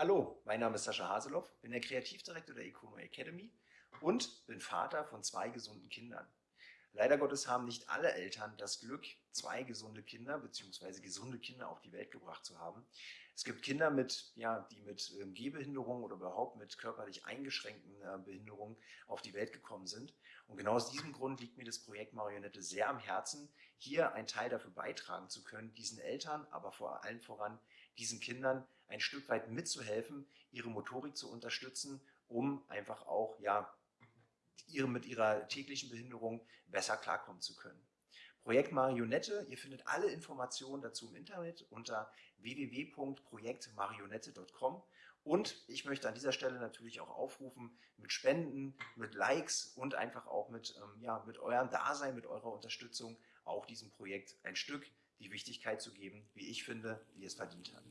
Hallo, mein Name ist Sascha Haseloff, bin der Kreativdirektor der Econo Academy und bin Vater von zwei gesunden Kindern. Leider Gottes haben nicht alle Eltern das Glück, zwei gesunde Kinder bzw. gesunde Kinder auf die Welt gebracht zu haben. Es gibt Kinder, mit, ja, die mit ähm, Gehbehinderung oder überhaupt mit körperlich eingeschränkten äh, Behinderungen auf die Welt gekommen sind. Und genau aus diesem Grund liegt mir das Projekt Marionette sehr am Herzen, hier einen Teil dafür beitragen zu können, diesen Eltern, aber vor allem voran diesen Kindern ein Stück weit mitzuhelfen, ihre Motorik zu unterstützen, um einfach auch ja, ihre, mit ihrer täglichen Behinderung besser klarkommen zu können. Projekt Marionette, ihr findet alle Informationen dazu im Internet unter www.projektmarionette.com und ich möchte an dieser Stelle natürlich auch aufrufen, mit Spenden, mit Likes und einfach auch mit, ähm, ja, mit eurem Dasein, mit eurer Unterstützung auch diesem Projekt ein Stück die Wichtigkeit zu geben, wie ich finde, wie es verdient hat.